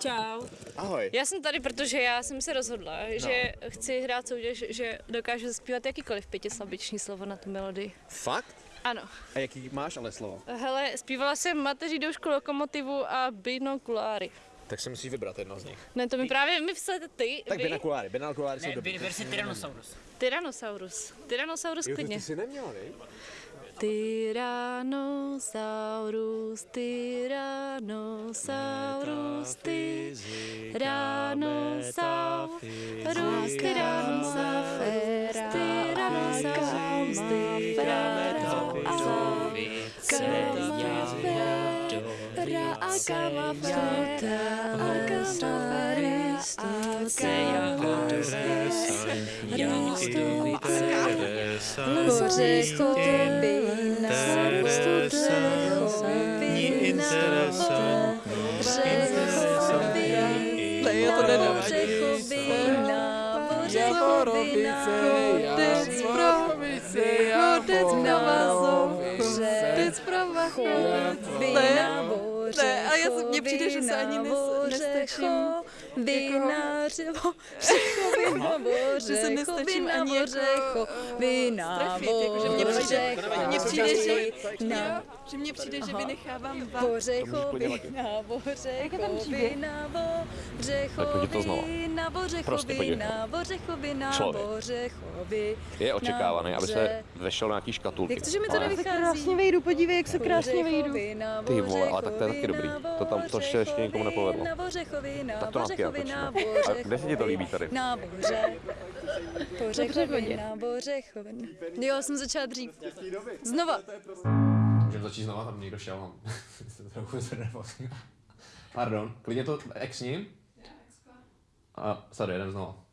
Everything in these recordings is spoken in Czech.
Čau. Ahoj. Já jsem tady, protože já jsem se rozhodla, no. že chci hrát soutěž, že dokážu zaspívat jakýkoliv pětislabiční slovo na tu melodii. Fakt? Ano. A jaký máš ale slovo? Hele, zpívala jsem mateří doušku lokomotivu a binokuláry. Tak si musíš vybrat jedno z nich. Ne, to mi právě my vslete ty, Tak vy. binakuláry, binakuláry jsou Ne, dobrý. vy, vy si Tyrannosaurus. Tyrannosaurus. Tyrannosaurus Jo, to klidně. ty jsi neměla, ne? Tyrannosaurus, Tyrannosaurus, Tyrannosaurus, Tyrannosaurus, Tyrannosaurus, Ne, já to nedám. Ne, ne, ale já se, mně přijde, že se ani nes, nestačím. Vinařivo, Že se nestačím ani jako strefit, jako, že mně přijde, že mně přijde, že, na že mně přijde, že vynechávám va. Bořechovina, Bořechovina, znova. Bořechovina, Prostě Bořechovina, Bořechovina. Bořechovina. Je očekávaný, aby se Boře- vešel na nějaký škatulky. Jak to, že mi to nevychází? vejdu, podívej, jak se Bořechovina, Ty vole, ale tak to je taky dobrý. To tam- to ještě- ještě nikomu nepovedlo. Bořechovina, Tak to napěj, Bořechovina, točíme. A kde se ti to líbí tady? Na boře. Bořechovina, Bořechovina. Jo, jsem začala dřív. Znova. Můžeme začít znova, tam někdo šel, mám trochu znervozní. Pardon, klidně to exni. A sorry, jdem znova.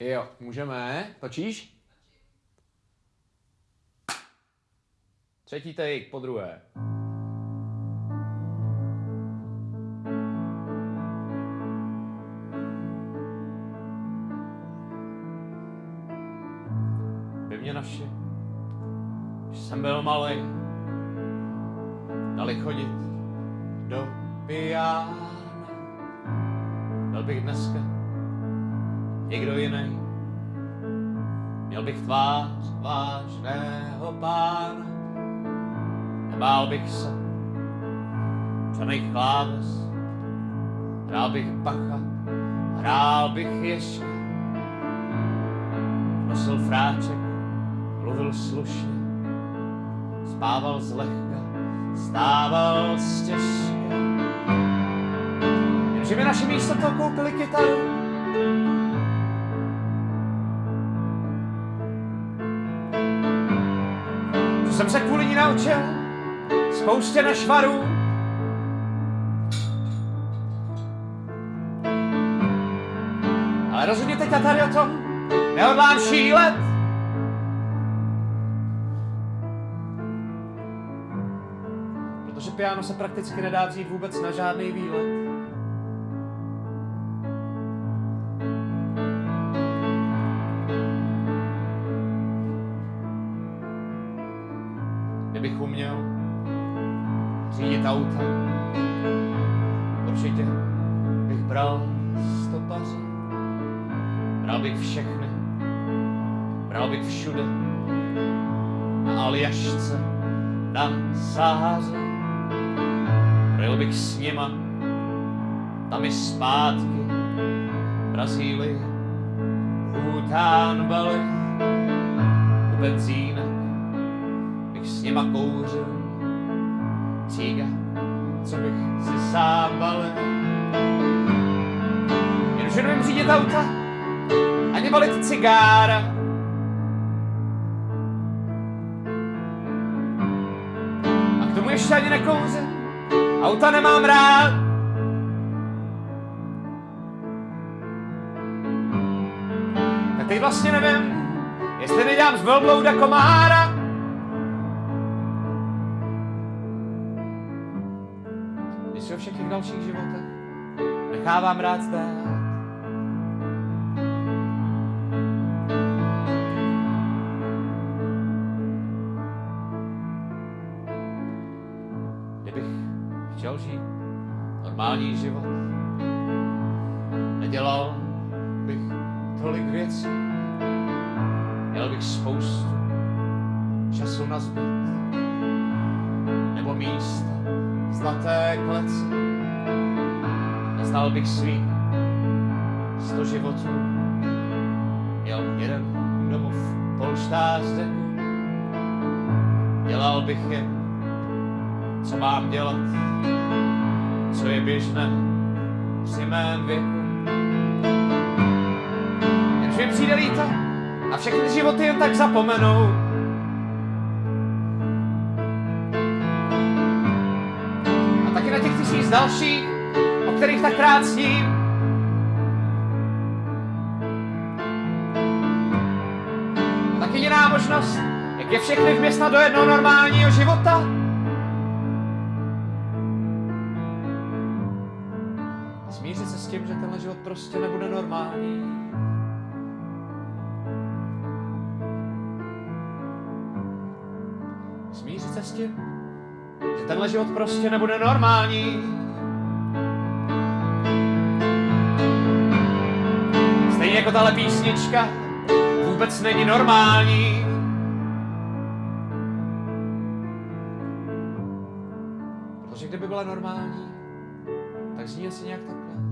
Jo, můžeme. Točíš? Třetí take, po druhé. Mě naši, když jsem byl malý, dali chodit do pijána. Byl bych dneska někdo jiný. Měl bych tvář vážného pána. Nebál bych se černých kláves. Hrál bych bacha, hrál bych ještě. Nosil fráček, mluvil slušně. Spával zlehka, stával stěžka. Jenže mi naše místo to koupili kytaru. Že jsem se kvůli ní naučil spoustě nešvarů. Ale rozhodně teď já tady o tom nehodlám šílet. Piano se prakticky nedá vzít vůbec na žádný výlet. Kdybych uměl řídit auta, určitě bych bral stopaře. Bral bych všechny, bral bych všude, na Aljašce, na Sáře. Projel bych s nima, tam i zpátky, Brazílii, Bhután, Bali, u benzínek. Bych s nima kouřil, cíga, co bych si sám balil. Jenže nevím řídit auta, ani balit cigára. A ještě ani nekouřím, auta nemám rád. Tak teď vlastně nevím, jestli nedělám z velblouda komára. Když o všech těch dalších životech nechávám rád zdát. Normální život. Nedělal bych tolik věcí, měl bych spoustu času na zbyt, nebo místa zlaté kleci. Neznal bych svých sto životů, měl jeden domov, polštář. Dělal bych je, co mám dělat, co je běžné při mém věku. Jenže přijde líto a všechny životy jen tak zapomenou. A taky na těch tisíc dalších, o kterých tak rád sním. Tak jediná možnost, jak je všechny vměstnat do jednoho normálního života, tím, že tenhle život prostě nebude normální. Smířit se s tím, že tenhle život prostě nebude normální. Stejně jako tahle písnička vůbec není normální. Protože kdyby byla normální, tak zní asi nějak takhle.